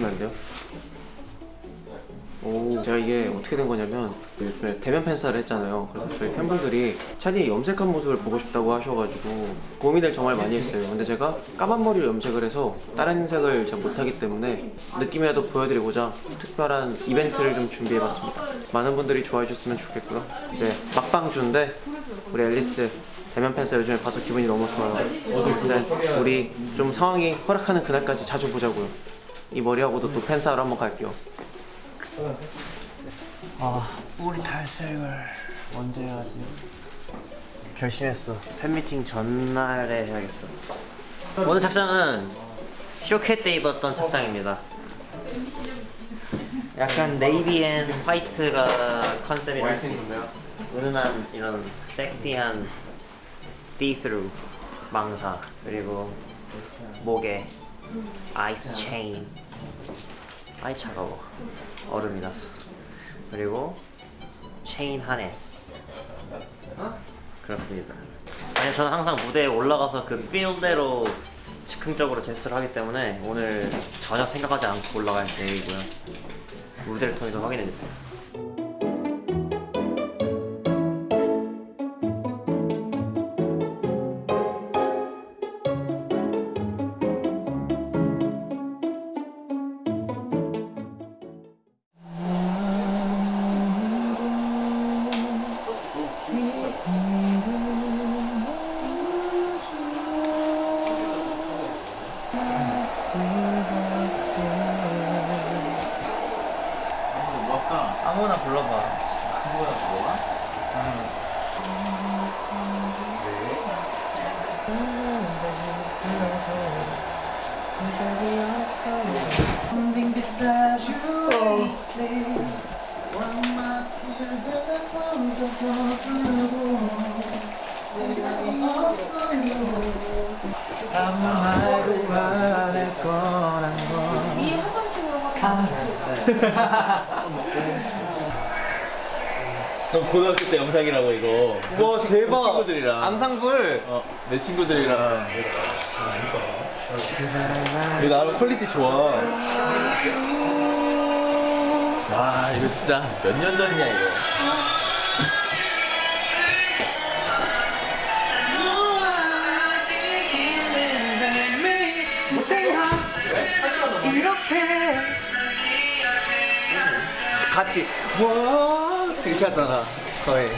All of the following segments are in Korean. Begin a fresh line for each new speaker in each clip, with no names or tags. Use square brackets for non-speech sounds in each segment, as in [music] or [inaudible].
보여주시면 안 돼요? 오, 제가 이게 어떻게 된 거냐면 요즘에 대면 팬사를 했잖아요. 그래서 저희 팬분들이 찬이 염색한 모습을 보고 싶다고 하셔가지고 고민을 정말 많이 했어요. 근데 제가 까만 머리를 염색을 해서 다른 색을 잘 못하기 때문에 느낌이라도 보여드리고자 특별한 이벤트를 좀 준비해봤습니다. 많은 분들이 좋아해 주셨으면 좋겠고요. 이제 막방주인데 우리 앨리스 대면 팬사 요즘에 봐서 기분이 너무 좋아요. 아무튼 우리 좀 상황이 허락하는 그날까지 자주 보자고요. 이 머리하고도 또 팬사로 한번 갈게요. 아 뿌리 탈색을 언제 해야지? 결심했어. 팬미팅 전날에 해야겠어. 오늘 착장은 쇼케 때 입었던 착장입니다. 약간 navy and white가 컨셉이라 은은한 이런 섹시한 시스루 망사 그리고 목에 아이스 체인 아이 차가워. 얼음이 났어 그리고 체인 하네스 그렇습니다. 아니 저는 항상 무대에 올라가서 그 필대로 즉흥적으로 제스처를 하기 때문에 오늘 전혀 생각하지 않고 올라갈 계획이고요. 무대를 통해서 확인해주세요 아무나 불러봐
up your blue 아무 말도 안할 거란 걸
고등학교 때 영상이라고 이거.
와 대박
친구들이랑.
앙상블
어, 내 친구들이랑. 이거 나름 퀄리티 좋아. 와, 이거 진짜 몇 년 전이야, 이거.
같이 와 이렇게 하잖아 거의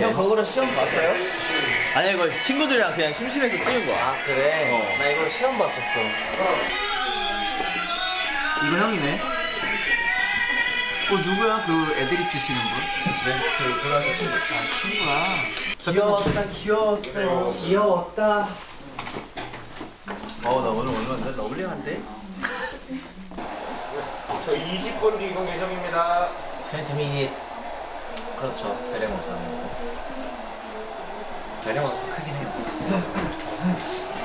형 거기로 시험 봤어요?
아니, 이거 친구들이랑 그냥 심심해서 찍은 거야.
아 그래?
어.
나 이거 시험 봤었어
이거 형이네 어 누구야 그 애드립 주시는 분?
네그 고등학교 친구
아 친구야 귀여웠다 귀여웠어
귀여웠다
어나 오늘 오늘 lovely한데? [laughs]
저 20분 뒤 이동 예정입니다.
20 minute 그렇죠. 베레모사. 베레모사 크긴 해요.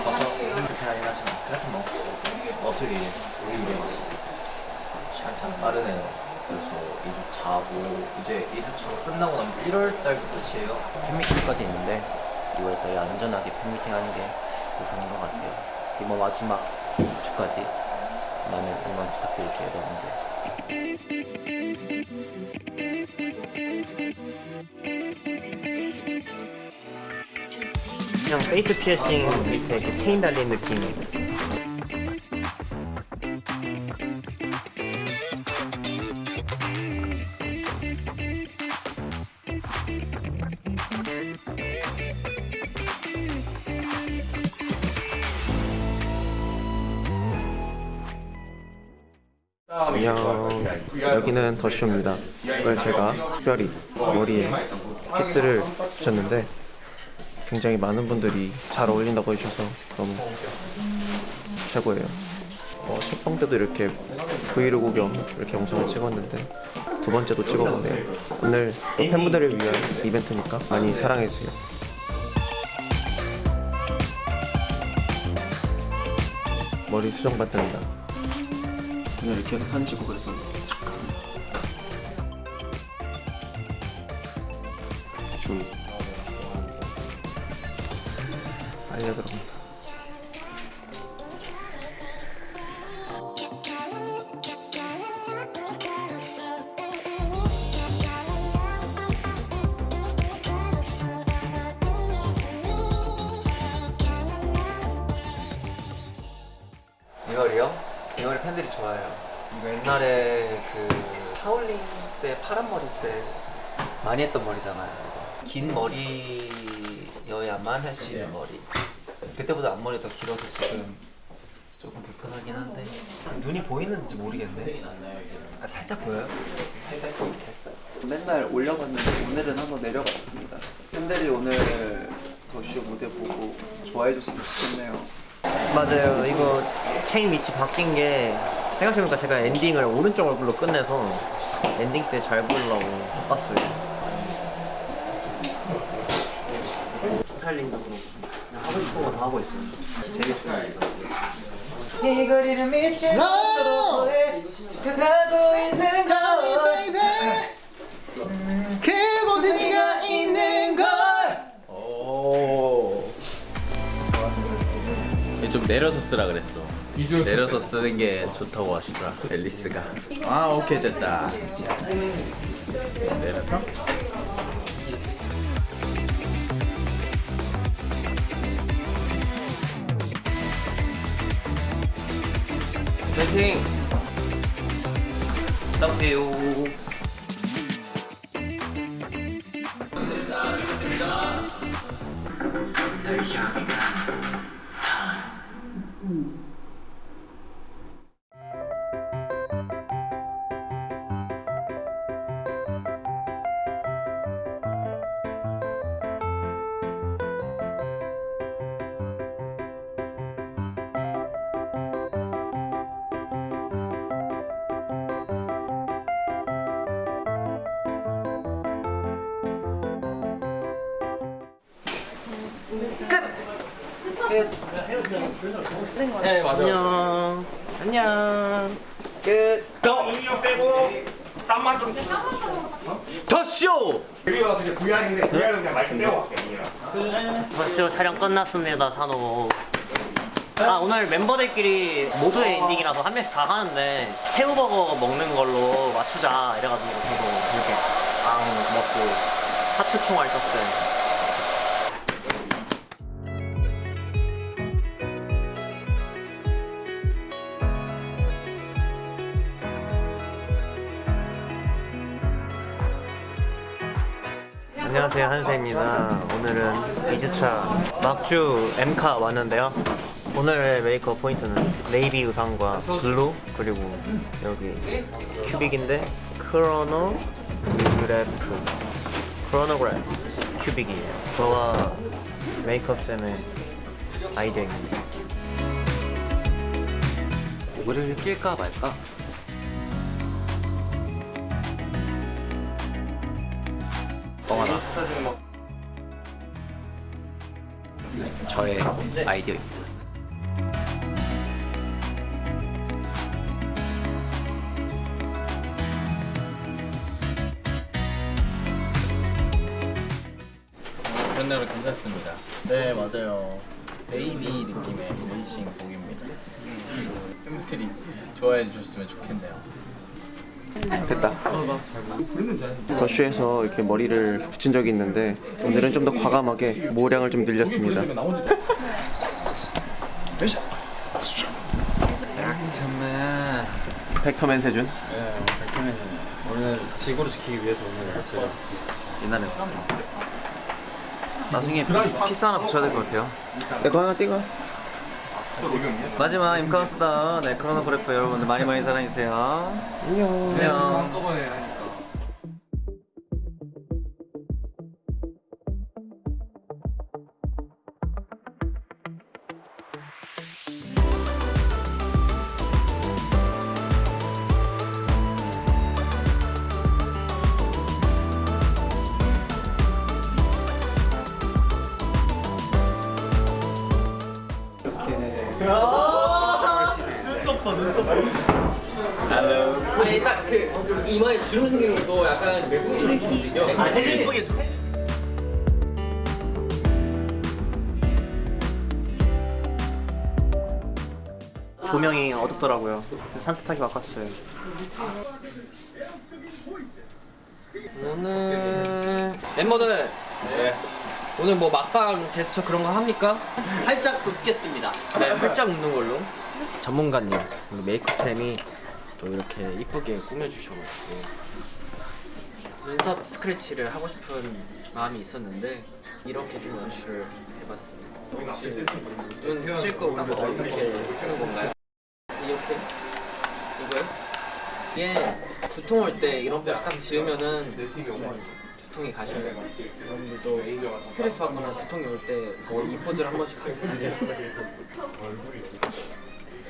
커서 불편하긴 하지만 그래도 뭐 위해 우리 왔어 시간 참 빠르네요. 벌써 2주 차고 이제 2주차 끝나고 나면 1월 달도 끝이에요.
팬미팅까지 있는데 6월달에 안전하게 팬미팅 하는 게 우선인 것 같아요 이번 마지막 주까지 많은 응원 부탁드릴게요 여러분들. 그냥 face 피어싱 밑에 그 체인 달린 느낌 안녕. 여기는 더쇼입니다. 오늘 제가 특별히 머리에 키스를 붙였는데 굉장히 많은 분들이 잘 어울린다고 해주셔서 너무 최고예요. 어, 첫방 때도 이렇게 브이로그 겸 이렇게 영상을 찍었는데 두 번째도 찍어보네요. 오늘 또 팬분들을 위한 이벤트니까 많이 사랑해주세요. 머리 수정 받는다 그냥 이렇게 해서 찍고 그래서 잠깐 줌
이거 옛날에 그 샤올링 때 파란 머리 때 많이 했던 머리잖아요. 긴 머리여야만 할 수 있는 머리. 그때보다 앞머리 더 길어서 지금 조금 불편하긴 한데 눈이 보이는지 모르겠네. 아, 살짝 보여요? 살짝 보이긴 했어요.
맨날 올려봤는데 오늘은 한번 내려봤습니다. 팬들이 오늘 더쇼 무대 보고 좋아해줬으면 좋겠네요.
맞아요. 이거 체인 위치 바뀐 게 생각해보니까 제가 엔딩을 오른쪽 얼굴로 끝내서 엔딩 때 잘 보이려고 바꿨어요. 스타일링도 그렇고 하고 싶은 거 다 하고 있어요. 재밌어요. 이 거리를 미친 속도에 지켜가고 있는 걸 그곳에 네가 있는 걸
오. 좀 내려서 쓰라 그랬어. 내려서 쓰는 게 좋다고 하시더라. 앨리스가. 아 오케이 됐다. 내려서.
파이팅! 부탁해요. 안녕. 안녕. 끝.
인력 빼고 땀만 좀
더 쇼.
여기 와서 이제 VR인데 VR은 그냥 마이크 빼고
더쇼 촬영 끝났습니다, 산호. 아, 오늘 멤버들끼리 모두의 엔딩이라서 한 명씩 다 하는데 새우버거 먹는 걸로 맞추자 이래가지고 저도 이렇게 앙 먹고 하트 총알 썼어요. 안녕하세요 한세입니다. 오늘은 2주차 막주 M카 왔는데요. 오늘의 메이크업 포인트는 네이비 의상과 블루 그리고 여기 큐빅인데 크로노그래프. 크로노그래프 큐빅이에요. 저와 메이크업 쌤의 아이디어입니다.
머리를 낄까 말까? 뻥 하나 저의 아이디어입니다.
그런 대로 괜찮습니다. 네 맞아요. 베이비 느낌의 문신 곡입니다. 팬분들이 좋아해 주셨으면 좋겠네요.
됐다 더쇼에서 이렇게 머리를 붙인 적이 있는데 오늘은 좀 더 과감하게 모량을 좀 늘렸습니다 벡터맨 세준
네, 오늘 지구를 지키기 위해서 오늘 제가 이날에 왔습니다. 나중에 키스 하나 붙여야 될 것 같아요.
내거 하나 띄고
마지막 임카운트다운 네, 크로노그래프 여러분들 많이 많이 사랑해주세요.
안녕
안녕.
딱그 이마에 주름 생기는 것도 약간 외국인처럼 보이거든요.
조명이 어둡더라고요 산뜻하게 바꿨어요
오늘 멤버들 오늘 뭐 막방 제스처 그런 거 합니까?
살짝 긋겠습니다.
네, 활짝 웃는 걸로. 전문가님, 우리 메이크업쌤이 또 이렇게 이쁘게 꾸며주셔가지고 눈썹 스크래치를 하고 싶은 마음이 있었는데 이렇게 좀 연출을 해봤습니다. 눈 찔거 한번 이렇게 하는 건가요? 이렇게? 이거요? 이게 두통 올 때 이런 포즈 딱 지으면은 두통이 가셔요. 여러분들도 스트레스 받거나 두통이 올 때 이 포즈를 한 번씩 하세요. [laughs]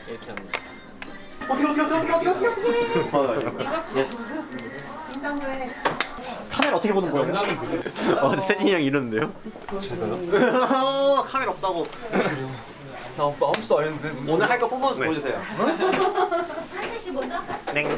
이렇게 합니다. [laughs]
카메라 어떻게 보는 거예요? 어, 세진이 형 이러는데요? 제가요? [laughs] 카메라 없다고.
나 오빠 안 했는데 무슨
오늘 할거 퍼포먼스 보여주세요.
한세씨 먼저 할까?
네. [laughs]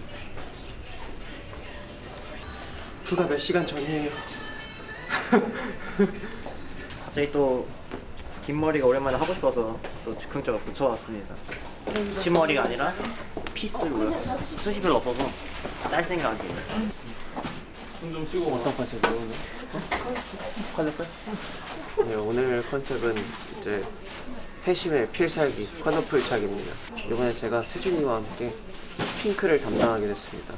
불과 몇 시간 전이에요. [laughs]
갑자기 또 긴 머리가 오랜만에 하고 싶어서 또 즉흥적으로 붙여왔습니다. 치머리가 아니라 피스로요. 숱이 별로 없어서 짤 생각이에요.
네, 오늘 컨셉은 이제 해심의 필살기 커너풀 착입니다. 이번에 제가 세준이와 함께 핑크를 담당하게 됐습니다.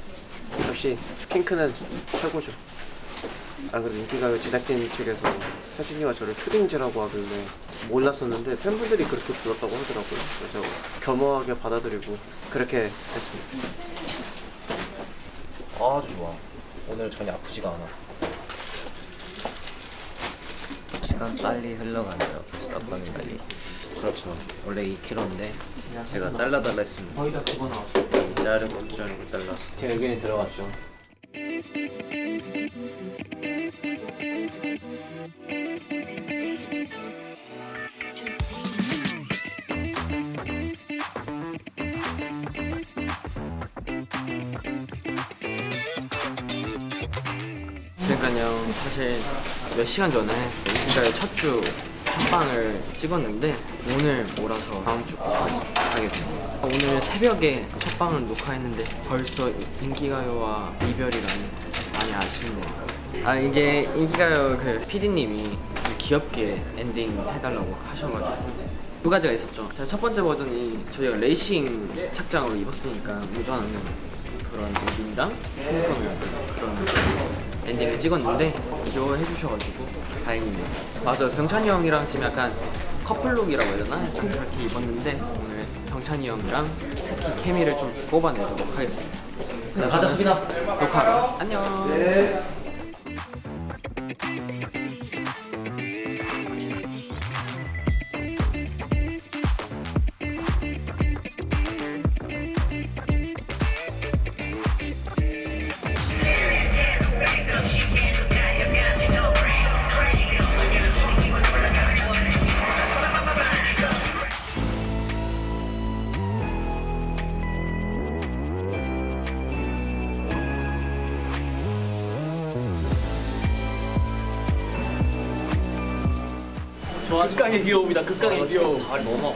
역시 핑크는 최고죠. 아 그리고 인기가요 제작진 측에서 세준이와 저를 초딩제라고 하길래 몰랐었는데 팬분들이 그렇게 불렀다고 하더라고요. 그래서 겸허하게 받아들이고 그렇게 됐습니다.
아주 좋아. 오늘 전혀 아프지가 않아. 시간 빨리 흘러가네요. 벌써 깜빡이 빨리. 그렇죠. 원래 2kg인데 제가 잘라달라 했습니다. 거의 다 그거 나왔어. 자르고 자르고 잘라서. 제 의견이 들어갔죠.
그러니까요 사실 몇 시간 전에 그러니까 첫주 첫방을 찍었는데 오늘 몰아서 다음 주까지 하게 돼요 오늘 새벽에 첫 방을 녹화했는데 벌써 인기가요와 이별이라니 많이 아쉽네요. 아 이게 인기가요 그 PD님이 좀 귀엽게 엔딩 해달라고 하셔가지고. 두 가지가 있었죠. 제가 첫 번째 버전이 저희가 레이싱 착장으로 입었으니까 무전하는 그런 엔딩이랑 총선을 그런 엔딩을 찍었는데 귀여워해 주셔가지고 다행이네요. 맞아요. 병찬이 형이랑 지금 약간 커플룩이라고 해야 되나? 약간 그렇게 입었는데 오늘 병찬이 형이랑 특히 케미를 좀 뽑아내도록 하겠습니다. 자, 가자 수빈아 녹화하러 안녕
극강의 귀여움이다. 극강의 귀여움. 아니 너무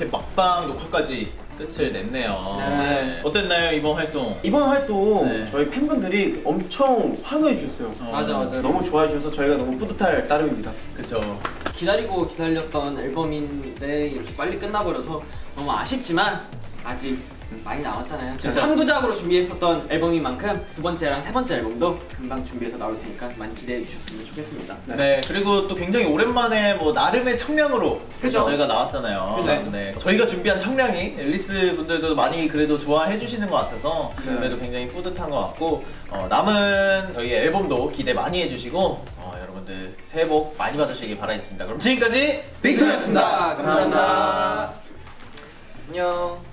이렇게 막방 녹화까지
끝을 냈네요.
네.
어땠나요 이번 활동?
이번 활동
네.
저희 팬분들이 엄청 환호해 주셨어요.
어,
맞아 맞아.
너무 좋아해 주셔서 저희가 너무 뿌듯할 따름입니다.
그쵸.
기다리고 기다렸던 앨범인데 이렇게 빨리 끝나버려서 너무 아쉽지만 아직 많이 남았잖아요. 지금 3부작으로 준비했었던 앨범인 만큼 두 번째랑 세 번째 앨범도 금방 준비해서 나올 테니까 많이 기대해 주셨으면 좋겠습니다.
네. 그리고 또 굉장히 오랜만에 뭐 나름의 청량으로
그죠.
저희가 나왔잖아요.
그죠.
네. 저희가 준비한 청량이 앨리스 분들도 많이 그래도 좋아해 주시는 것 같아서 그래도 굉장히 뿌듯한 것 같고 어, 남은 저희 앨범도 기대 많이 해주시고 어, 여러분들 새해 복 많이 받으시길 바라겠습니다. 그럼 지금까지 빅토였습니다.
감사합니다. 안녕.